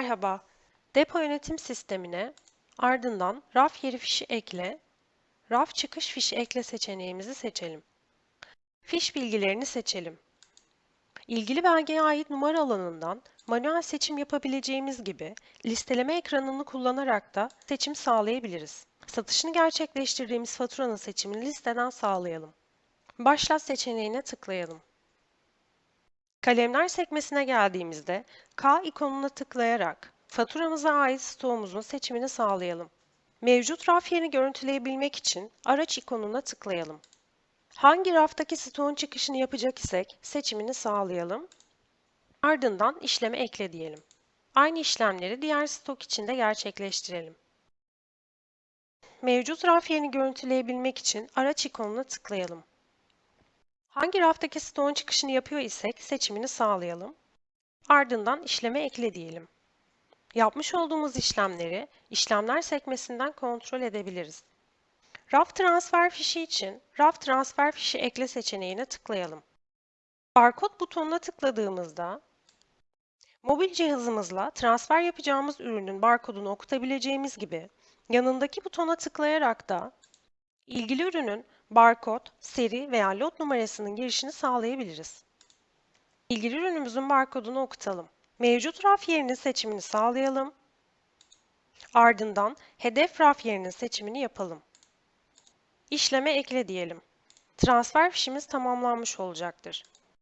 Merhaba, depo yönetim sistemine ardından raf yeri fişi ekle, raf çıkış fişi ekle seçeneğimizi seçelim. Fiş bilgilerini seçelim. İlgili belgeye ait numara alanından manuel seçim yapabileceğimiz gibi listeleme ekranını kullanarak da seçim sağlayabiliriz. Satışını gerçekleştirdiğimiz faturanın seçimini listeden sağlayalım. Başlat seçeneğine tıklayalım. Kalemler sekmesine geldiğimizde K ikonuna tıklayarak faturamıza ait stoğumuzun seçimini sağlayalım. Mevcut raf yerini görüntüleyebilmek için araç ikonuna tıklayalım. Hangi raftaki stoğun çıkışını yapacak isek seçimini sağlayalım. Ardından işleme ekle diyelim. Aynı işlemleri diğer stok için de gerçekleştirelim. Mevcut raf yerini görüntüleyebilmek için araç ikonuna tıklayalım. Hangi raftaki stoğun çıkışını yapıyor isek seçimini sağlayalım. Ardından işleme ekle diyelim. Yapmış olduğumuz işlemleri işlemler sekmesinden kontrol edebiliriz. Raf transfer fişi için raf transfer fişi ekle seçeneğine tıklayalım. Barkod butonuna tıkladığımızda mobil cihazımızla transfer yapacağımız ürünün barkodunu okutabileceğimiz gibi yanındaki butona tıklayarak da ilgili ürünün barkod, seri veya lot numarasının girişini sağlayabiliriz. İlgili ürünümüzün barkodunu okutalım. Mevcut raf yerinin seçimini sağlayalım. Ardından hedef raf yerinin seçimini yapalım. İşleme ekle diyelim. Transfer fişimiz tamamlanmış olacaktır.